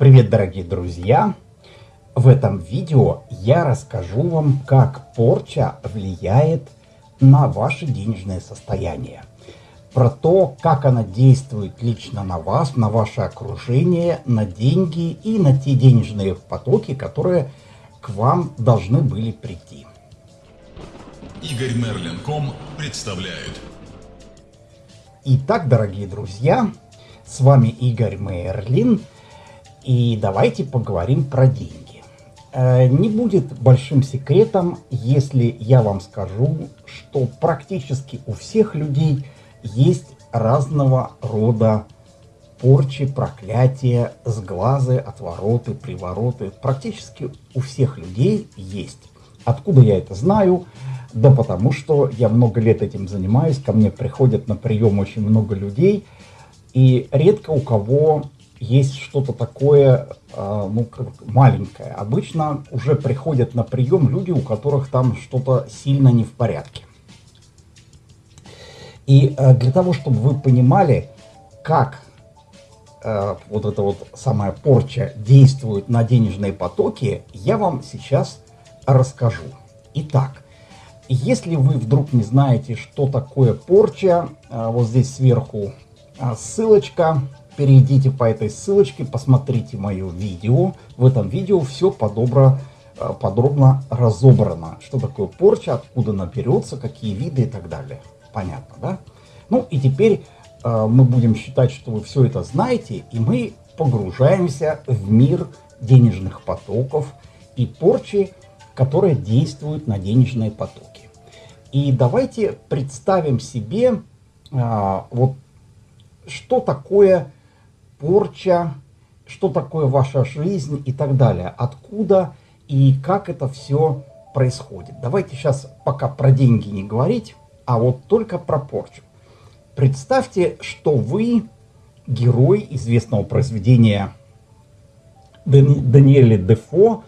Привет, дорогие друзья! В этом видео я расскажу вам, как порча влияет на ваше денежное состояние. Про то, как она действует лично на вас, на ваше окружение, на деньги и на те денежные потоки, которые к вам должны были прийти. Игорь Мерлин.ком представляет. Итак, дорогие друзья, с вами Игорь Мерлин – и давайте поговорим про деньги. Э, не будет большим секретом, если я вам скажу, что практически у всех людей есть разного рода порчи, проклятия, сглазы, отвороты, привороты. Практически у всех людей есть. Откуда я это знаю? Да потому что я много лет этим занимаюсь, ко мне приходят на прием очень много людей, и редко у кого есть что-то такое, э, ну, маленькое. Обычно уже приходят на прием люди, у которых там что-то сильно не в порядке. И э, для того, чтобы вы понимали, как э, вот эта вот самая порча действует на денежные потоки, я вам сейчас расскажу. Итак, если вы вдруг не знаете, что такое порча, вот здесь сверху ссылочка, перейдите по этой ссылочке, посмотрите мое видео. В этом видео все подобро, э, подробно разобрано. Что такое порча, откуда она берется, какие виды и так далее. Понятно, да? Ну и теперь э, мы будем считать, что вы все это знаете, и мы погружаемся в мир денежных потоков и порчи, которые действуют на денежные потоки. И давайте представим себе э, вот что такое порча, что такое ваша жизнь и так далее. Откуда и как это все происходит. Давайте сейчас пока про деньги не говорить, а вот только про порчу. Представьте, что вы герой известного произведения Даниэля Дефо,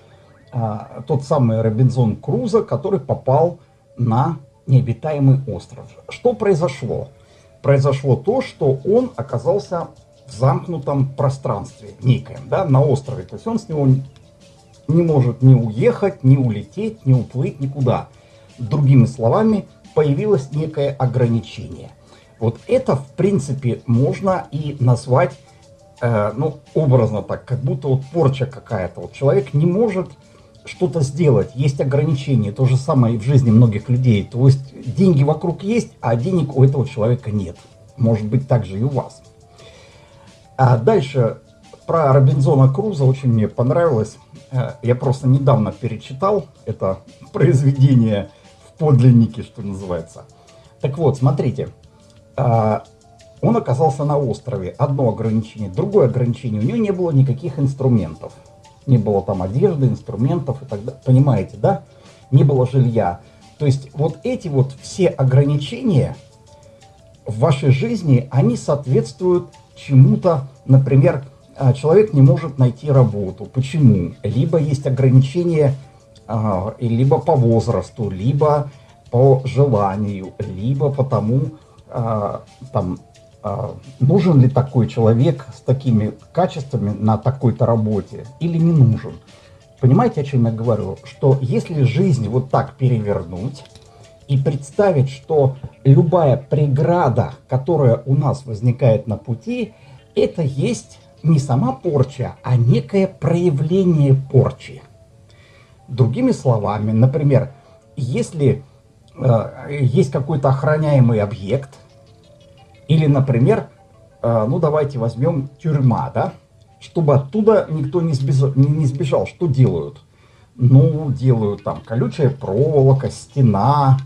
а, тот самый Робинзон Крузо, который попал на необитаемый остров. Что произошло? Произошло то, что он оказался в замкнутом пространстве некоем, да, на острове. То есть он с него не может ни уехать, ни улететь, ни уплыть никуда. Другими словами, появилось некое ограничение. Вот это, в принципе, можно и назвать, э, ну, образно так, как будто вот порча какая-то. Вот человек не может что-то сделать, есть ограничения. То же самое и в жизни многих людей. То есть деньги вокруг есть, а денег у этого человека нет. Может быть, так же и у вас. А дальше про Робинзона Круза очень мне понравилось. Э, я просто недавно перечитал это произведение в подлиннике, что называется. Так вот, смотрите. Э, он оказался на острове. Одно ограничение. Другое ограничение. У него не было никаких инструментов. Не было там одежды, инструментов и так далее. Понимаете, да? Не было жилья. То есть вот эти вот все ограничения в вашей жизни, они соответствуют чему-то, например, а, человек не может найти работу. Почему? Либо есть ограничения, а, либо по возрасту, либо по желанию, либо потому, а, там, нужен ли такой человек с такими качествами на такой-то работе или не нужен. Понимаете, о чем я говорю? Что если жизнь вот так перевернуть и представить, что любая преграда, которая у нас возникает на пути, это есть не сама порча, а некое проявление порчи. Другими словами, например, если э, есть какой-то охраняемый объект, или, например, э, ну давайте возьмем тюрьма, да, чтобы оттуда никто не сбежал, не сбежал, что делают? Ну, делают там колючая проволока, стена,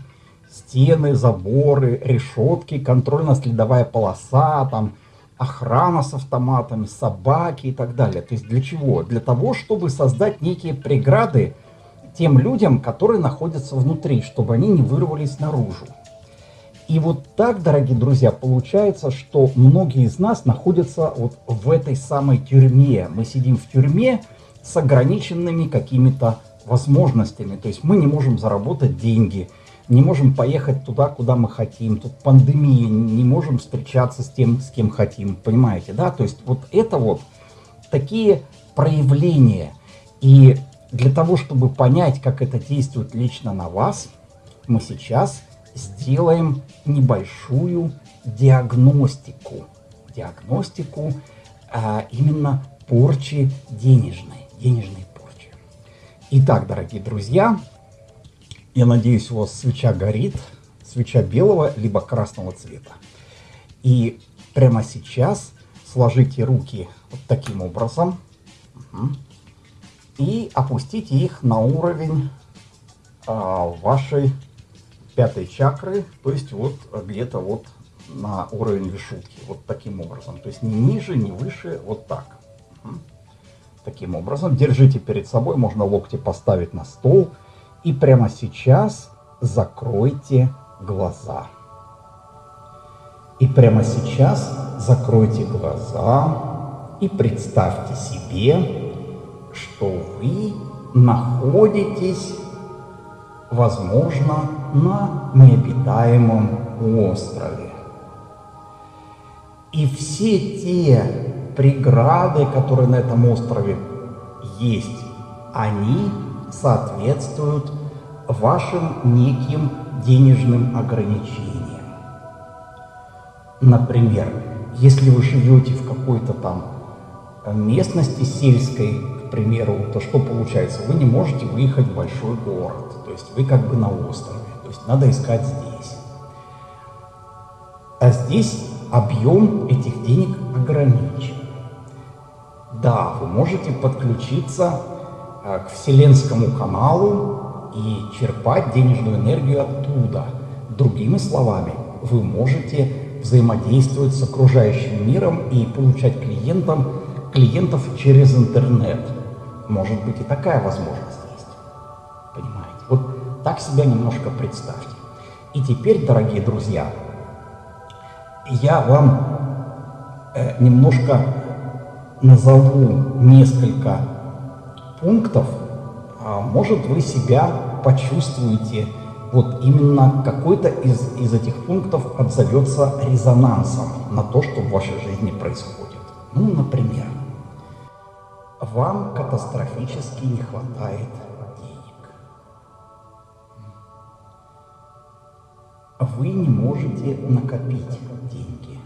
стены, заборы, решетки, контрольно-следовая полоса, там, охрана с автоматами, собаки и так далее. То есть для чего? Для того, чтобы создать некие преграды тем людям, которые находятся внутри, чтобы они не вырвались наружу. И вот так, дорогие друзья, получается, что многие из нас находятся вот в этой самой тюрьме. Мы сидим в тюрьме с ограниченными какими-то возможностями. То есть мы не можем заработать деньги, не можем поехать туда, куда мы хотим, тут пандемия, не можем встречаться с тем, с кем хотим, понимаете, да? То есть вот это вот такие проявление. И для того, чтобы понять, как это действует лично на вас, мы сейчас сделаем небольшую диагностику. Диагностику а, именно порчи денежной, денежной порчи. Итак, дорогие друзья, я надеюсь, у вас свеча горит, свеча белого либо красного цвета. И прямо сейчас сложите руки вот таким образом угу, и опустите их на уровень а, вашей пятой чакры, то есть вот где-то вот на уровень вишутки, вот таким образом. То есть не ниже, не выше, вот так. Угу. Таким образом. Держите перед собой, можно локти поставить на стол. И прямо сейчас закройте глаза. И прямо сейчас закройте глаза и представьте себе, что вы находитесь, возможно, на необитаемом острове. И все те преграды, которые на этом острове есть, они соответствуют вашим неким денежным ограничениям. Например, если вы живете в какой-то там местности сельской, к примеру, то что получается? Вы не можете выехать в большой город, то есть вы как бы на острове, то есть надо искать здесь. А здесь объем этих денег ограничен. Да, вы можете подключиться э, к Вселенскому каналу и черпать денежную энергию оттуда. Другими словами, вы можете взаимодействовать с окружающим миром и получать клиентам, клиентов через интернет. Может быть и такая возможность есть. Понимаете? Вот так себя немножко представьте. И теперь, дорогие друзья, я вам э, немножко назову несколько пунктов, а может вы себя почувствуете вот именно какой-то из, из этих пунктов отзовется резонансом на то, что в вашей жизни происходит. Ну, например, вам катастрофически не хватает денег. Вы не можете накопить деньги.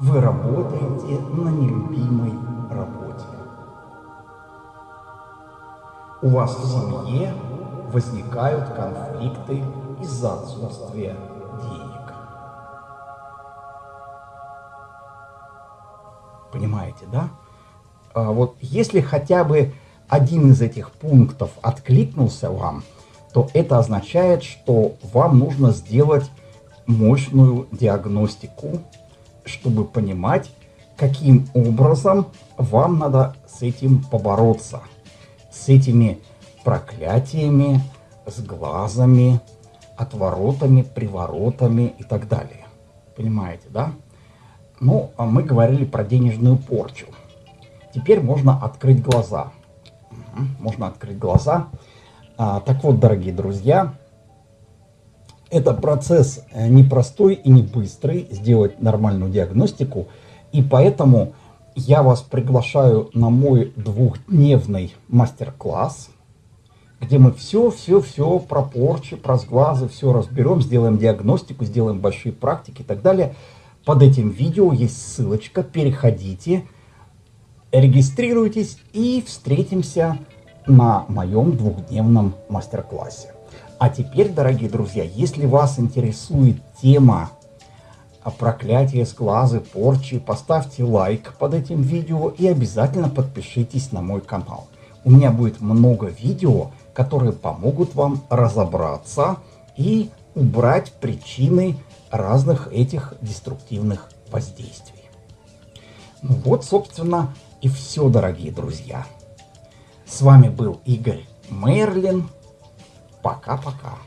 Вы работаете на нелюбимой работе у вас в семье возникают конфликты из-за отсутствия денег. Понимаете, да? А вот если хотя бы один из этих пунктов откликнулся вам, то это означает, что вам нужно сделать мощную диагностику, чтобы понимать, каким образом вам надо с этим побороться – с этими проклятиями, с глазами, отворотами, приворотами и так далее. Понимаете, да? Ну, а мы говорили про денежную порчу. Теперь можно открыть глаза. Можно открыть глаза. А, так вот, дорогие друзья, это процесс э, непростой и не быстрый, сделать нормальную диагностику. И поэтому я вас приглашаю на мой двухдневный мастер-класс, где мы все-все-все про порчи, про сглазы, все разберем, сделаем диагностику, сделаем большие практики и так далее. Под этим видео есть ссылочка, переходите, регистрируйтесь и встретимся на моем двухдневном мастер-классе. А теперь, дорогие друзья, если вас интересует тема проклятие, сглазы, порчи, поставьте лайк под этим видео и обязательно подпишитесь на мой канал. У меня будет много видео, которые помогут вам разобраться и убрать причины разных этих деструктивных воздействий. Ну вот, собственно, и все, дорогие друзья. С вами был Игорь Мерлин. Пока-пока.